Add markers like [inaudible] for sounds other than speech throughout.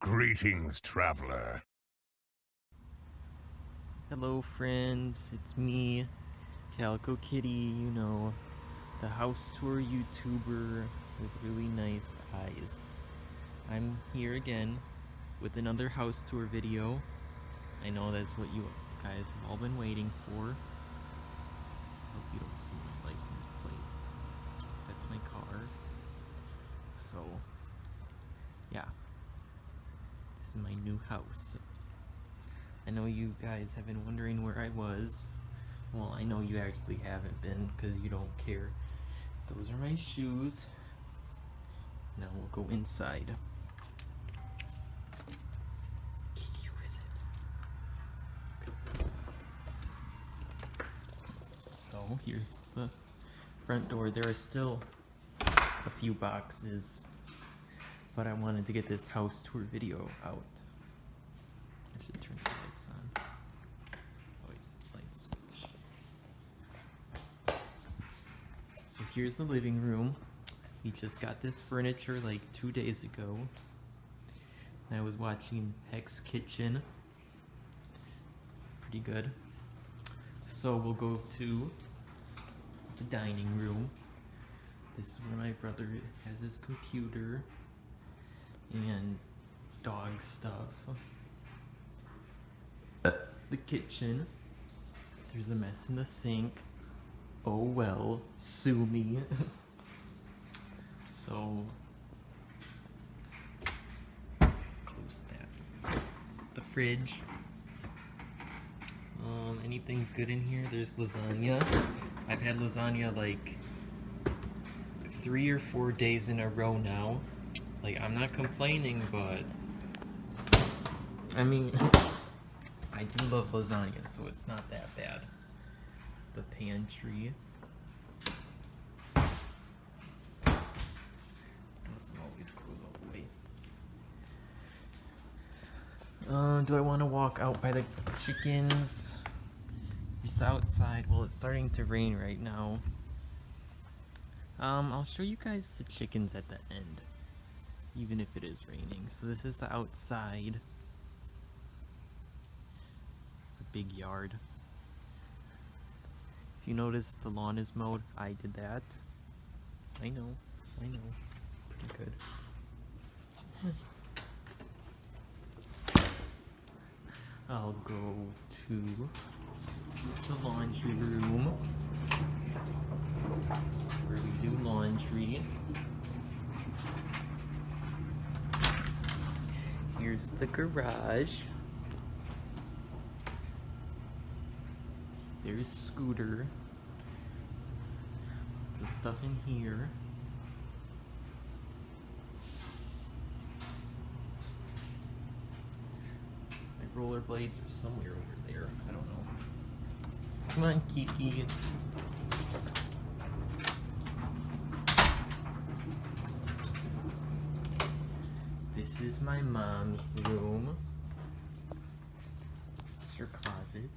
Greetings, traveler. Hello friends, it's me, Calico Kitty, you know, the house tour YouTuber with really nice eyes. I'm here again with another house tour video. I know that's what you guys have all been waiting for. Hope you don't see my license plate. That's my car. So, yeah. Is my new house. I know you guys have been wondering where I was. Well, I know you actually haven't been because you don't care. Those are my shoes. Now we'll go inside. So here's the front door. There are still a few boxes, but I wanted to get this house tour video out. I should turn some lights on. Oh. So here's the living room. We just got this furniture like two days ago. I was watching Hell's Kitchen. Pretty good. So we'll go to the dining room. This is where my brother has his computer and dog stuff the kitchen. There's a mess in the sink. Oh well, sue me. [laughs] so, close that. The fridge. Um, anything good in here? There's lasagna. I've had lasagna like three or four days in a row now. Like, I'm not complaining, but I mean, [laughs] I do love lasagna, so it's not that bad. The pantry. Always close all the way. Uh, do I want to walk out by the chickens? It's outside. Well, it's starting to rain right now. Um, I'll show you guys the chickens at the end. Even if it is raining. So this is the outside It's a big yard. If you notice the lawn is mowed, I did that. I know, I know. Pretty good. [laughs] I'll go to the laundry room where we do laundry. The garage. There's Scooter. The stuff in here. My rollerblades are somewhere over there. I don't know. Come on, Kiki. This is my mom's room. It's her closet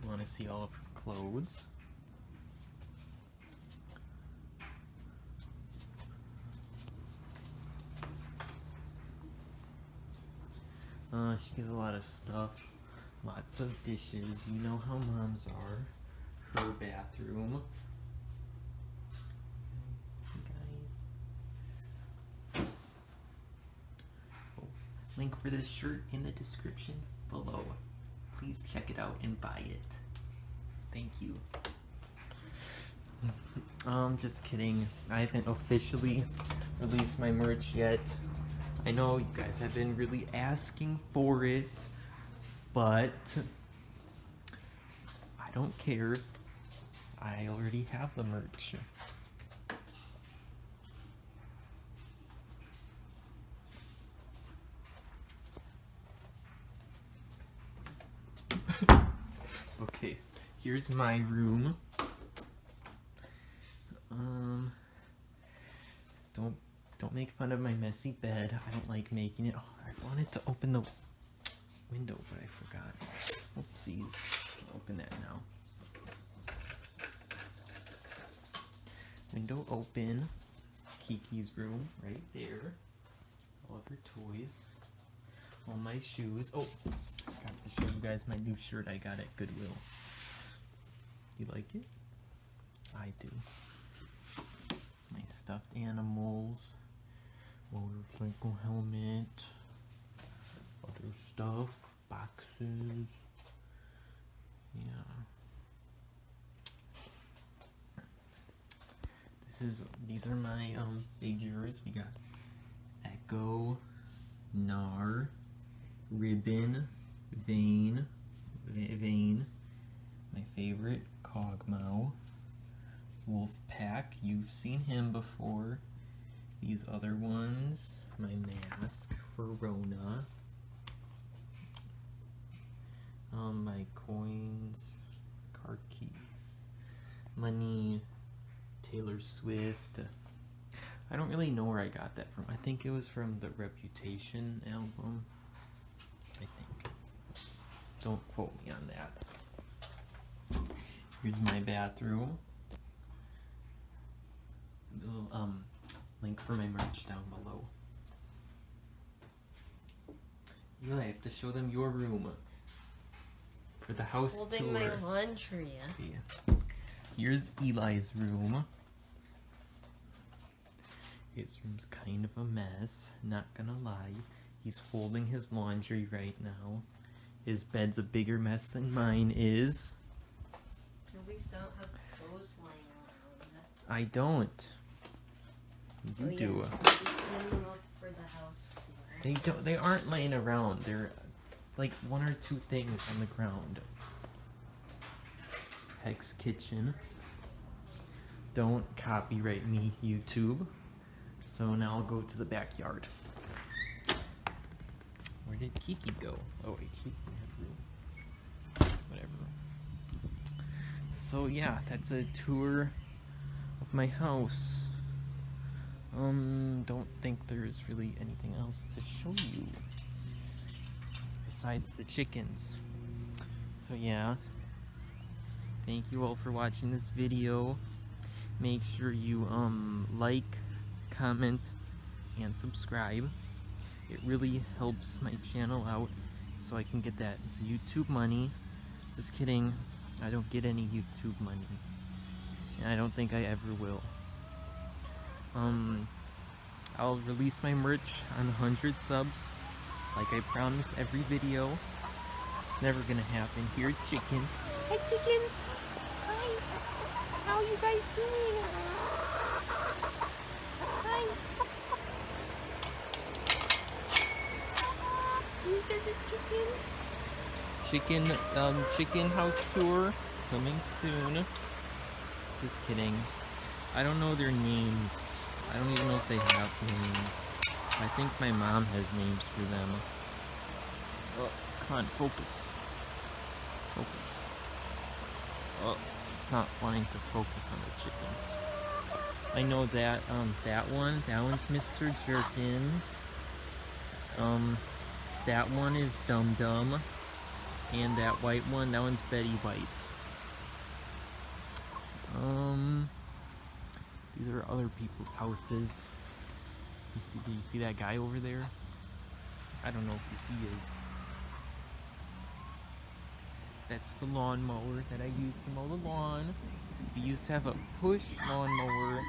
You want to see all of her clothes. Uh, she has a lot of stuff. Lots of dishes. You know how moms are. Her bathroom. Guys. Oh, link for this shirt in the description below please check it out and buy it. Thank you. [laughs] um, just kidding. I haven't officially released my merch yet. I know you guys have been really asking for it, but I don't care. I already have the merch. okay, here's my room. Um, don't don't make fun of my messy bed. I don't like making it. Oh, I wanted to open the window, but I forgot. Oopsies. I'll open that now. Window open. Kiki's room right there. All of her toys. All my shoes. Oh, got to show you guys my new shirt I got at Goodwill. You like it? I do. My stuffed animals, motorcycle helmet, other stuff, boxes. Yeah. This is these are my um figures. We got Ekko, Gnar, Ribbon, Vayne, Va- Vayne, my favorite, Kog'Maw, Wolfpack. You've seen him before. These other ones, my mask for Rona. Um, my coins, car keys, money, Taylor Swift. I don't really know where I got that from. I think it was from the Reputation album. I think. Don't quote me on that. Here's my bathroom. Little, um, link for my merch down below. Eli, I have to show them your room. For the house Holding tour. my laundry. Yeah. Here's Eli's room. His room's kind of a mess, not gonna lie. He's folding his laundry right now. His bed's a bigger mess than mine is. At least I don't have clothes lying around. I don't. You Oh, yeah, do. you clean them up for the house tour. They don't. They aren't laying around. They're like one or two things on the ground. Hell's Kitchen. Don't copyright me, YouTube. So now I'll go to the backyard. Where did Kiki go? Oh wait, in her room. Whatever. So yeah, that's a tour of my house. Um, don't think there's really anything else to show you besides the chickens. So yeah, thank you all for watching this video. Make sure you um like, comment, and subscribe. It really helps my channel out so I can get that YouTube money. Just kidding, I don't get any YouTube money. And I don't think I ever will. Um, I'll release my merch on 100 subs, like I promise every video. It's never gonna happen. Here, are chickens. Hi, chickens. Hi. How you guys doing? Hi. These are the chickens. Chicken, um, chicken house tour coming soon. Just kidding. I don't know their names. I don't even know if they have names. I think my mom has names for them. Oh, come on, focus. Focus. Oh, it's not wanting to focus on the chickens. I know that, um, that one, that one's Mr. Jerkins. Um, that one is Dum Dum. And that white one, that one's Betty White. Um, these are other people's houses. You see, do you see that guy over there? I don't know who he is. That's the lawnmower that I use to mow the lawn. We used to have a push lawnmower.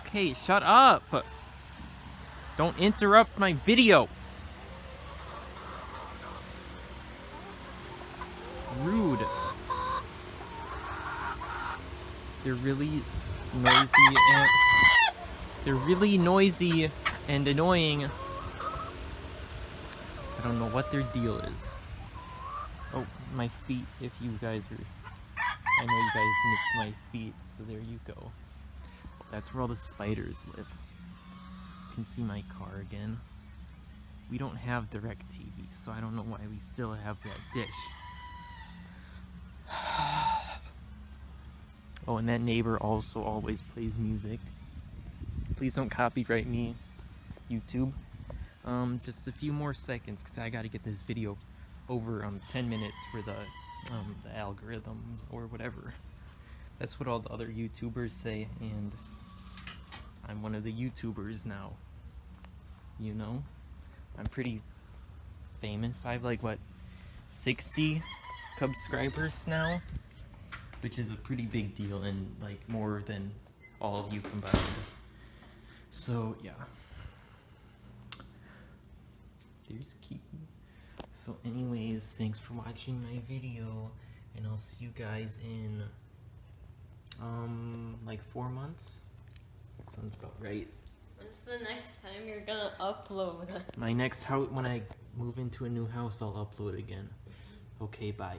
Okay, shut up! Don't interrupt my video! They're really noisy and they're really noisy and annoying. I don't know what their deal is. Oh, my feet, if you guys are... I know you guys missed my feet, so there you go. That's where all the spiders live. You can see my car again. We don't have DirecTV, so I don't know why we still have that dish. Oh, and that neighbor also always plays music. Please don't copyright me, YouTube. Um, just a few more seconds, because I gotta get this video over um, 10 minutes for the, um, the algorithm or whatever. That's what all the other YouTubers say, and I'm one of the YouTubers now. You know? I'm pretty famous. I have like what 60 subscribers now, which is a pretty big deal and like more than all of you combined. So yeah. There's Kiki. So anyways, thanks for watching my video and I'll see you guys in um like 4 months. That sounds about right. When's the next time you're gonna upload? My next house when I move into a new house, I'll upload again. Okay, bye.